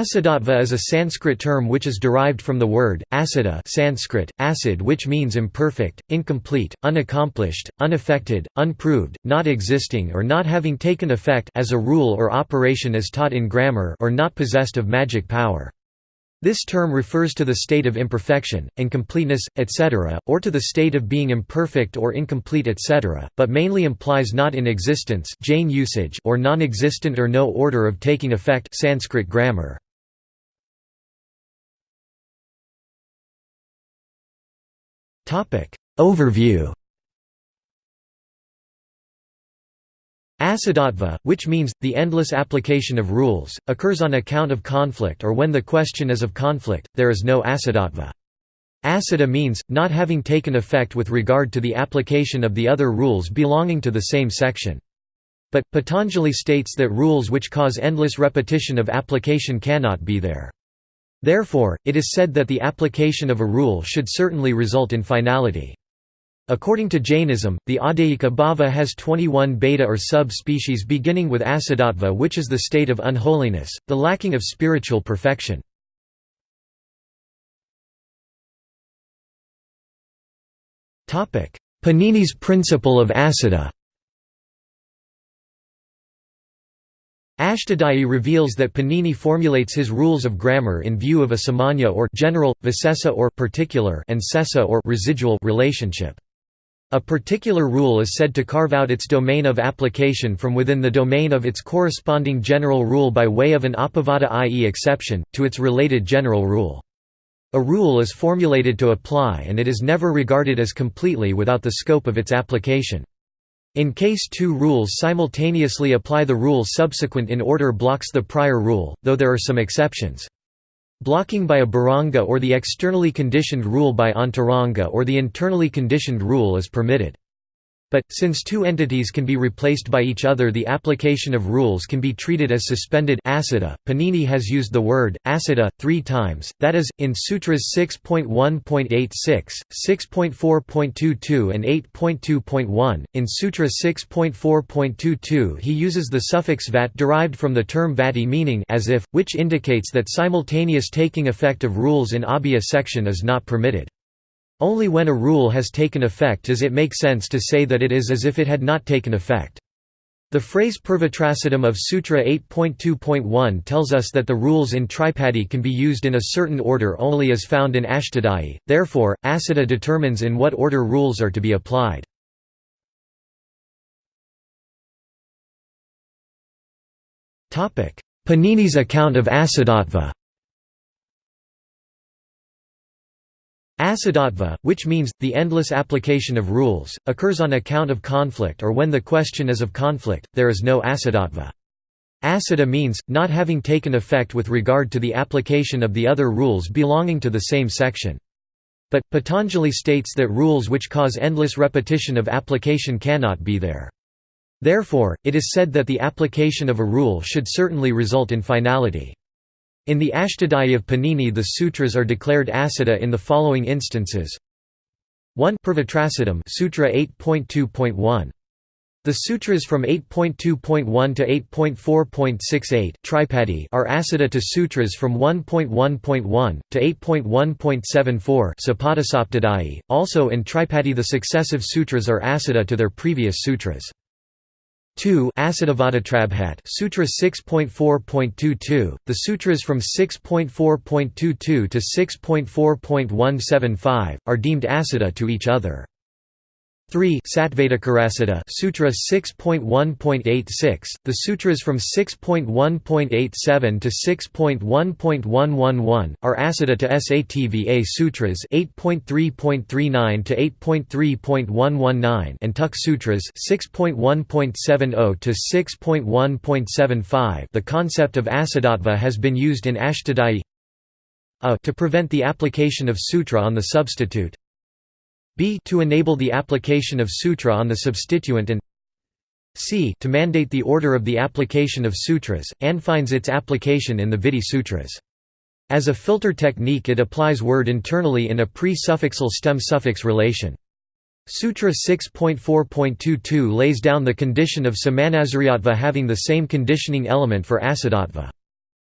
Asiddhatva is a Sanskrit term which is derived from the word, asiddha Sanskrit, acid which means imperfect, incomplete, unaccomplished, unaffected, unproved, not existing or not having taken effect as a rule or operation as taught in grammar or not possessed of magic power. This term refers to the state of imperfection, incompleteness, etc., or to the state of being imperfect or incomplete etc., but mainly implies not in existence Jain usage or non-existent or no order of taking effect Sanskrit grammar. Overview Asiddhatva, which means, the endless application of rules, occurs on account of conflict or when the question is of conflict, there is no asiddhatva. Asiddha means, not having taken effect with regard to the application of the other rules belonging to the same section. But, Patanjali states that rules which cause endless repetition of application cannot be there. Therefore, it is said that the application of a rule should certainly result in finality. According to Jainism, the Adayika bhava has 21 beta or sub-species beginning with asiddhatva which is the state of unholiness, the lacking of spiritual perfection. Panini's principle of asiddha Ashtadhyayi reveals that Panini formulates his rules of grammar in view of a samanya or general, visesa or particular and sesa or residual relationship. A particular rule is said to carve out its domain of application from within the domain of its corresponding general rule by way of an apavada i.e. exception, to its related general rule. A rule is formulated to apply and it is never regarded as completely without the scope of its application. In case two rules simultaneously apply the rule subsequent in order blocks the prior rule, though there are some exceptions. Blocking by a bahiranga or the externally conditioned rule by antaranga or the internally conditioned rule is permitted. But, since two entities can be replaced by each other the application of rules can be treated as suspended asiddha. .Panini has used the word, asiddha, three times, that is, in Sutras 6.1.86, 6.4.22 and 8.2.1. In Sutra 6.4.22 he uses the suffix vat derived from the term vati meaning as if, which indicates that simultaneous taking effect of rules in abhaya section is not permitted. Only when a rule has taken effect does it make sense to say that it is as if it had not taken effect. The phrase Purvatrasiddham of Sutra 8.2.1 tells us that the rules in Tripadi can be used in a certain order only as found in Ashtadhyayi, therefore, Asiddha determines in what order rules are to be applied. Panini's account of Asiddhatva Asiddhatva, which means, the endless application of rules, occurs on account of conflict or when the question is of conflict, there is no asiddhatva. Asiddha means, not having taken effect with regard to the application of the other rules belonging to the same section. But, Patanjali states that rules which cause endless repetition of application cannot be there. Therefore, it is said that the application of a rule should certainly result in finality. In the Ashtadhyayi of Panini the sutras are declared asiddha in the following instances 1 Purvatrasiddham Sutra 8.2.1 the sutras from 8.2.1 to 8.4.68 Tripadi are asiddha to sutras from 1.1.1 to 8.1.74 Sapadasaptadhyayi. Also in Tripadi the successive sutras are asiddha to their previous sutras. 2 Asiddhavadatrabhat Sutra 6.4.22, the sutras from 6.4.22 to 6.4.175, are deemed asiddha to each other. 3 Satvadakarasiddha Sutra 6.1.86 The sutras from 6.1.87 to 6.1.111 are asiddha to Sattva sutras 8.3.39 to 8.3.119 and Tuk sutras 6.1.70 to 6.1.75 The concept of asiddhatva has been used in Ashtadhyayi to prevent the application of sutra on the substitute b to enable the application of sutra on the substituent and c to mandate the order of the application of sutras, and finds its application in the Vidhi Sutras. As a filter technique it applies word internally in a pre-suffixal stem-suffix relation. Sutra 6.4.22 lays down the condition of samanasariyatva having the same conditioning element for asiddhatva.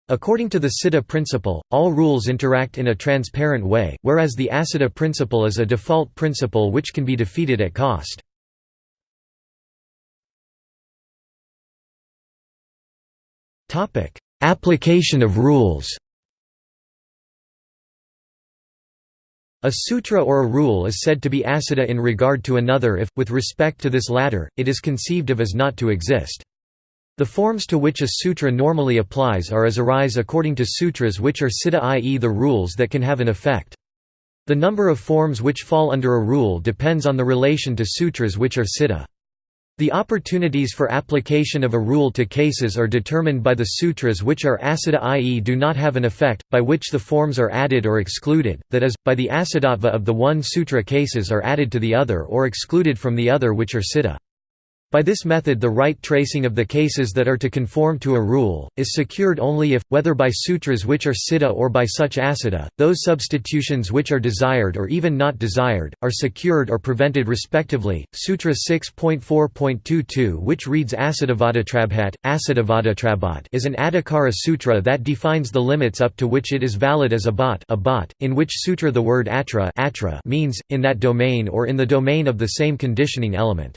According to the Siddha principle, all rules interact in a transparent way, whereas the Asiddha principle is a default principle which can be defeated at cost. Application of rules A sutra or a rule is said to be asiddha in regard to another if, with respect to this latter, it is conceived of as not to exist. The forms to which a sutra normally applies are as arise according to sutras which are siddha i.e. the rules that can have an effect. The number of forms which fall under a rule depends on the relation to sutras which are siddha. The opportunities for application of a rule to cases are determined by the sutras which are asiddha i.e. do not have an effect, by which the forms are added or excluded, that is, by the asiddhatva of the one sutra cases are added to the other or excluded from the other which are siddha. By this method the right tracing of the cases that are to conform to a rule, is secured only if, whether by sutras which are siddha or by such asiddha, those substitutions which are desired or even not desired, are secured or prevented respectively. Sutra 6.4.22 which reads Asiddhavadatrabhat, Asiddhavadatrabat is an Adhikara sutra that defines the limits up to which it is valid as a bhat, a bhat in which sutra the word atra, atra means, in that domain or in the domain of the same conditioning element.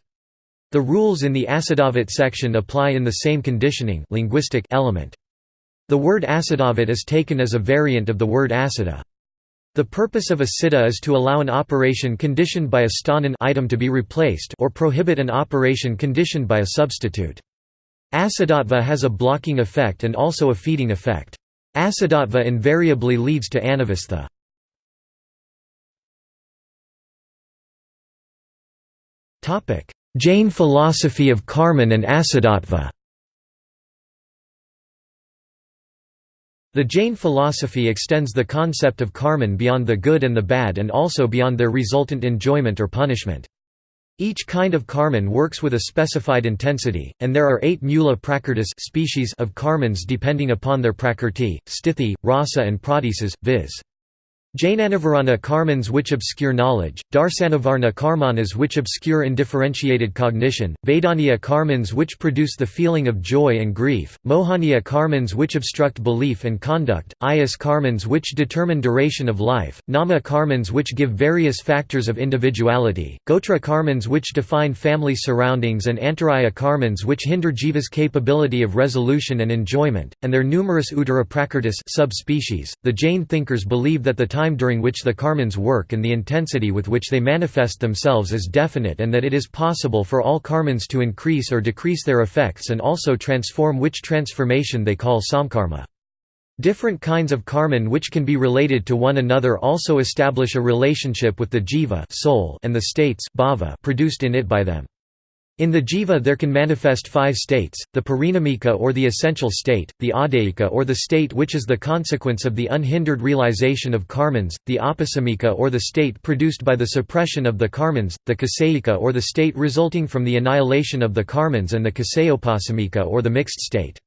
The rules in the Asiddhavat section apply in the same conditioning linguistic element. The word Asiddhavat is taken as a variant of the word Asiddha. The purpose of a is to allow an operation conditioned by a sthanin item to be replaced or prohibit an operation conditioned by a substitute. Asiddhatva has a blocking effect and also a feeding effect. Asiddhatva invariably leads to anavastha. Topic: Jain philosophy of Karman and Asiddhatva The Jain philosophy extends the concept of karman beyond the good and the bad and also beyond their resultant enjoyment or punishment. Each kind of karman works with a specified intensity, and there are eight mula prakritis species of karmans depending upon their prakrti, sthiti, rasa and pradesas, viz. Jnanavarana karmans which obscure knowledge, Darsanavarana karmanas which obscure indifferentiated cognition, Vedaniya karmans which produce the feeling of joy and grief, Mohaniya karmans which obstruct belief and conduct, Ayas karmans which determine duration of life, Nama karmans which give various factors of individuality, Gotra karmans which define family surroundings and Antaraya karmans which hinder jiva's capability of resolution and enjoyment, and their numerous Uttara subspecies. The Jain thinkers believe that the time during which the karmans work and the intensity with which they manifest themselves is definite and that it is possible for all karmans to increase or decrease their effects and also transform which transformation they call samkarma. Different kinds of karman which can be related to one another also establish a relationship with the jiva soul and the states bhava produced in it by them. In the jiva there can manifest five states, the parinamika or the essential state, the adayika or the state which is the consequence of the unhindered realization of karmans, the apasamika or the state produced by the suppression of the karmans, the kaseika or the state resulting from the annihilation of the karmans and the kasayopasamika or the mixed state.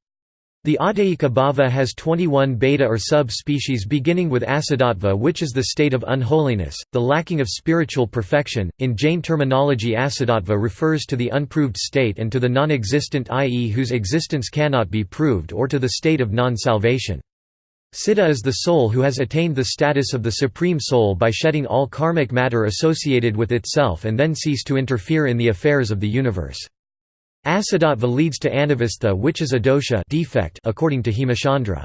The Adayika bhava has 21 beta or sub-species beginning with asiddhatva which is the state of unholiness, the lacking of spiritual perfection. In Jain terminology asiddhatva refers to the unproved state and to the non-existent i.e. whose existence cannot be proved or to the state of non-salvation. Siddha is the soul who has attained the status of the Supreme Soul by shedding all karmic matter associated with itself and then cease to interfere in the affairs of the universe. Asiddhatva leads to anavastha which is a dosha defect according to Hemachandra.